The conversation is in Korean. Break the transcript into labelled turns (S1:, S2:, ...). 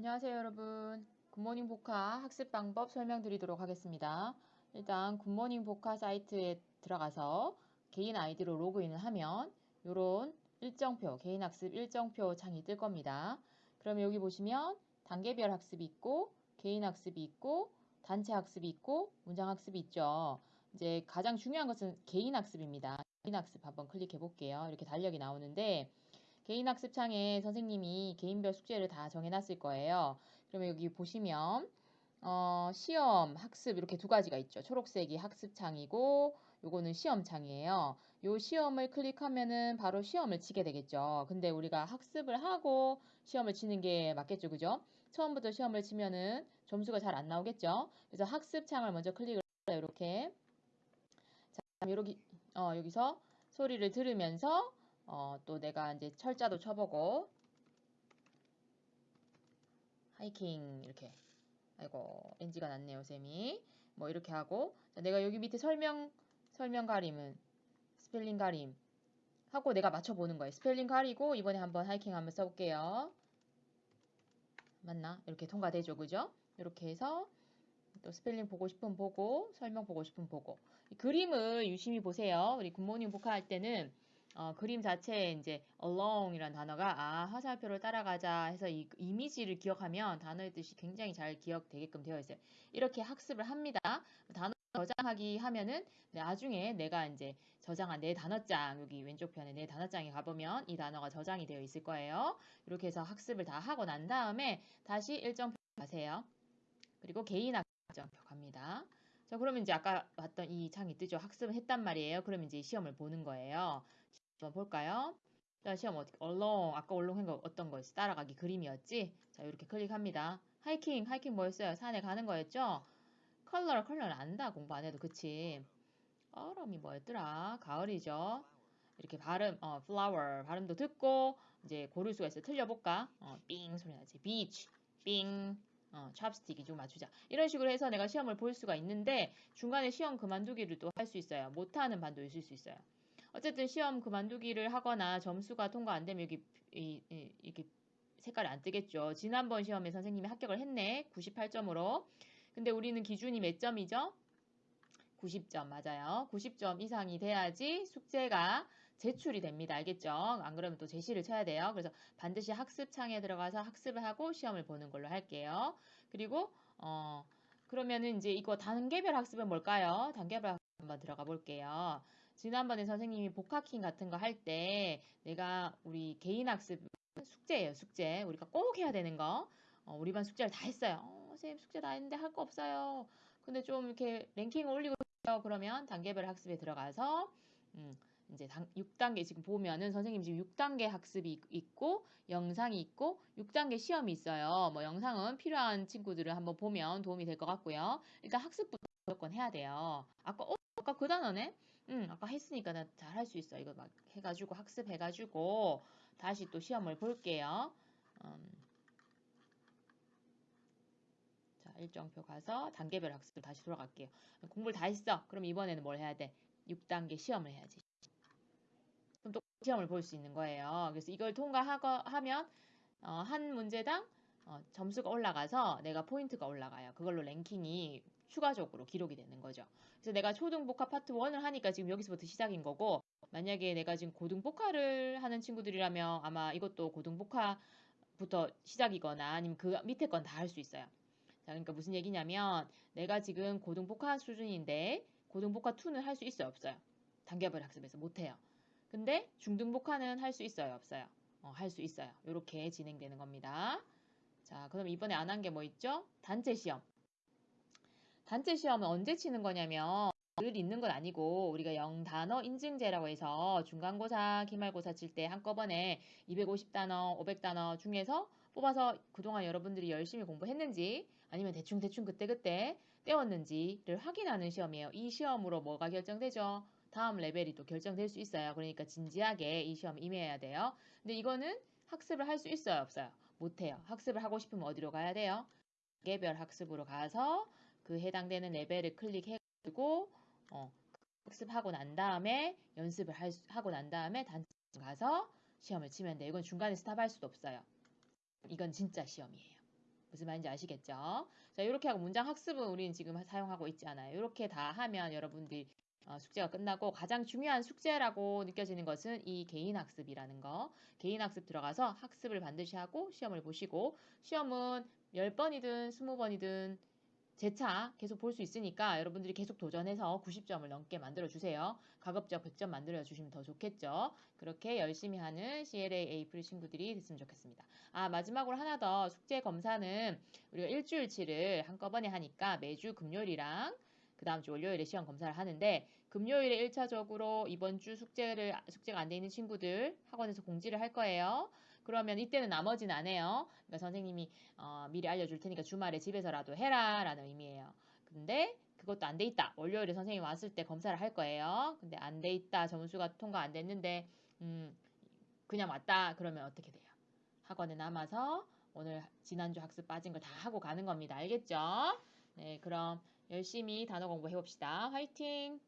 S1: 안녕하세요 여러분. 굿모닝 보카 학습 방법 설명드리도록 하겠습니다. 일단 굿모닝 보카 사이트에 들어가서 개인 아이디로 로그인을 하면 이런 일정표 개인 학습 일정표 창이 뜰 겁니다. 그러면 여기 보시면 단계별 학습이 있고 개인 학습이 있고 단체 학습이 있고 문장 학습이 있죠. 이제 가장 중요한 것은 개인 학습입니다. 개인 학습 한번 클릭해 볼게요. 이렇게 달력이 나오는데 개인 학습창에 선생님이 개인별 숙제를 다 정해놨을 거예요. 그러면 여기 보시면 어, 시험, 학습 이렇게 두 가지가 있죠. 초록색이 학습창이고 요거는 시험창이에요. 요 시험을 클릭하면은 바로 시험을 치게 되겠죠. 근데 우리가 학습을 하고 시험을 치는 게 맞겠죠. 그죠? 처음부터 시험을 치면은 점수가 잘 안 나오겠죠. 그래서 학습창을 먼저 클릭을. 이렇게 자, 여기, 어, 여기서 소리를 들으면서 어, 또 내가 이제 철자도 쳐보고. hiking 이렇게. 아이고 NG가 났네요 쌤이. 뭐 이렇게 하고. 자, 내가 여기 밑에 설명 설명 가림은 스펠링 가림 하고 내가 맞춰보는 거예요. 스펠링 가리고 이번에 한번 hiking 한번 써볼게요. 맞나? 이렇게 통과되죠 그죠? 이렇게 해서 또 스펠링 보고 싶으면 보고 설명 보고 싶으면 보고. 그림을 유심히 보세요. 우리 굿모닝 보카 할 때는 어, 그림 자체에 이제 along이라는 단어가 아 화살표를 따라가자 해서 이 이미지를 기억하면 단어의 뜻이 굉장히 잘 기억되게끔 되어 있어요. 이렇게 학습을 합니다. 단어 저장하기 하면은 나중에 내가 이제 저장한 내 단어장 여기 왼쪽 편에 내 단어장에 가보면 이 단어가 저장이 되어 있을 거예요. 이렇게 해서 학습을 다 하고 난 다음에 다시 일정표 가세요. 그리고 개인 학습표 갑니다. 자, 그러면 이제 아까 봤던 이 창이 뜨죠. 학습을 했단 말이에요. 그럼 이제 시험을 보는 거예요. 볼까요? 자, 시험 어떻게, along, 아까 along한 거 어떤 거였어? 따라가기 그림이었지? 자, 이렇게 클릭합니다. hiking, hiking 뭐였어요? 산에 가는 거였죠? color, color를 안다. 공부 안 해도, 그치? 얼음이 뭐였더라? 가을이죠? 이렇게 발음, 어, flower, 발음도 듣고, 이제 고를 수가 있어요. 틀려볼까? 어, 삥 소리 나지. beach, 삥, 어, 찹스틱이 좀 맞추자. 이런 식으로 해서 내가 시험을 볼 수가 있는데 중간에 시험 그만두기를 또 할 수 있어요. 못하는 반도 있을 수 있어요. 어쨌든 시험 그만두기를 하거나 점수가 통과 안 되면 여기 이, 이, 이렇게 색깔이 안 뜨겠죠. 지난번 시험에 선생님이 합격을 했네. 98점으로. 근데 우리는 기준이 몇 점이죠? 90점 맞아요. 90점 이상이 돼야지 숙제가 제출이 됩니다. 알겠죠? 안 그러면 또 제시를 쳐야 돼요. 그래서 반드시 학습창에 들어가서 학습을 하고 시험을 보는 걸로 할게요. 그리고 어 그러면은 이제 이거 단계별 학습은 뭘까요? 단계별 학습 한번 들어가 볼게요. 지난번에 선생님이 복학킹 같은 거 할 때 내가 우리 개인 학습 숙제예요. 숙제. 우리가 꼭 해야 되는 거. 어, 우리 반 숙제를 다 했어요. 어, 선생님 숙제 다 했는데 할 거 없어요. 근데 좀 이렇게 랭킹을 올리고. 그러면 단계별 학습에 들어가서 음, 이제 6단계 지금 보면은 선생님 지금 6단계 학습이 있고 영상이 있고 6단계 시험이 있어요. 뭐 영상은 필요한 친구들을 한번 보면 도움이 될 것 같고요. 일단 학습부터 무조건 해야 돼요. 아까 어, 아까 그 단어네? 응, 아까 했으니까 나 잘 할 수 있어. 이거 막 해가지고 학습해가지고 다시 또 시험을 볼게요. 음. 자, 일정표 가서 단계별 학습 다시 돌아갈게요. 공부를 다 했어. 그럼 이번에는 뭘 해야 돼? 6단계 시험을 해야지. 그럼 또 시험을 볼 수 있는 거예요. 그래서 이걸 통과하면 어, 한 문제당 어, 점수가 올라가서 내가 포인트가 올라가요. 그걸로 랭킹이 추가적으로 기록이 되는 거죠. 그래서 내가 초등복화 파트 1을 하니까 지금 여기서부터 시작인 거고 만약에 내가 지금 고등복화를 하는 친구들이라면 아마 이것도 고등복화부터 시작이거나 아니면 그 밑에 건 다 할 수 있어요. 자, 그러니까 무슨 얘기냐면 내가 지금 고등복화 수준인데 고등복화 2는 할 수 있어요, 없어요? 단계별 학습에서 못 해요. 근데 중등복화는 할 수 있어요, 없어요? 어, 할 수 있어요. 이렇게 진행되는 겁니다. 자, 그럼 이번에 안 한 게 뭐 있죠? 단체 시험. 단체 시험은 언제 치는 거냐면 늘 있는 건 아니고 우리가 영단어 인증제라고 해서 중간고사, 기말고사 칠 때 한꺼번에 250단어, 500단어 중에서 뽑아서 그동안 여러분들이 열심히 공부했는지 아니면 대충대충 그때그때 떼웠는지를 확인하는 시험이에요. 이 시험으로 뭐가 결정되죠? 다음 레벨이 또 결정될 수 있어요. 그러니까 진지하게 이 시험 임해야 돼요. 근데 이거는 학습을 할 수 있어요? 없어요? 못해요. 학습을 하고 싶으면 어디로 가야 돼요? 개별 학습으로 가서 그 해당되는 레벨을 클릭해가지고 어, 학습하고 난 다음에 연습을 할, 하고 난 다음에 단체 가서 시험을 치면 돼. 이건 중간에 스탑할 수도 없어요. 이건 진짜 시험이에요. 무슨 말인지 아시겠죠? 자, 이렇게 하고 문장 학습은 우리는 지금 사용하고 있지 않아요. 이렇게 다 하면 여러분들이 어, 숙제가 끝나고 가장 중요한 숙제라고 느껴지는 것은 이 개인 학습이라는 거. 개인 학습 들어가서 학습을 반드시 하고 시험을 보시고 시험은 10번이든 20번이든 재차 계속 볼 수 있으니까 여러분들이 계속 도전해서 90점을 넘게 만들어 주세요. 가급적 100점 만들어 주시면 더 좋겠죠. 그렇게 열심히 하는 CLA 에이프릴 친구들이 됐으면 좋겠습니다. 아, 마지막으로 하나 더 숙제 검사는 우리가 일주일치를 한꺼번에 하니까 매주 금요일이랑 그 다음 주 월요일에 시험 검사를 하는데 금요일에 1차적으로 이번 주 숙제를 숙제가 안 돼 있는 친구들 학원에서 공지를 할 거예요. 그러면 이때는 나머지는 안 해요. 그러니까 선생님이 어, 미리 알려줄 테니까 주말에 집에서라도 해라 라는 의미예요. 근데 그것도 안 돼 있다. 월요일에 선생님 왔을 때 검사를 할 거예요. 근데 안 돼 있다. 점수가 통과 안 됐는데 음, 그냥 왔다. 그러면 어떻게 돼요? 학원에 남아서 오늘 지난주 학습 빠진 거다 하고 가는 겁니다. 알겠죠? 네, 그럼 열심히 단어 공부해 봅시다. 화이팅!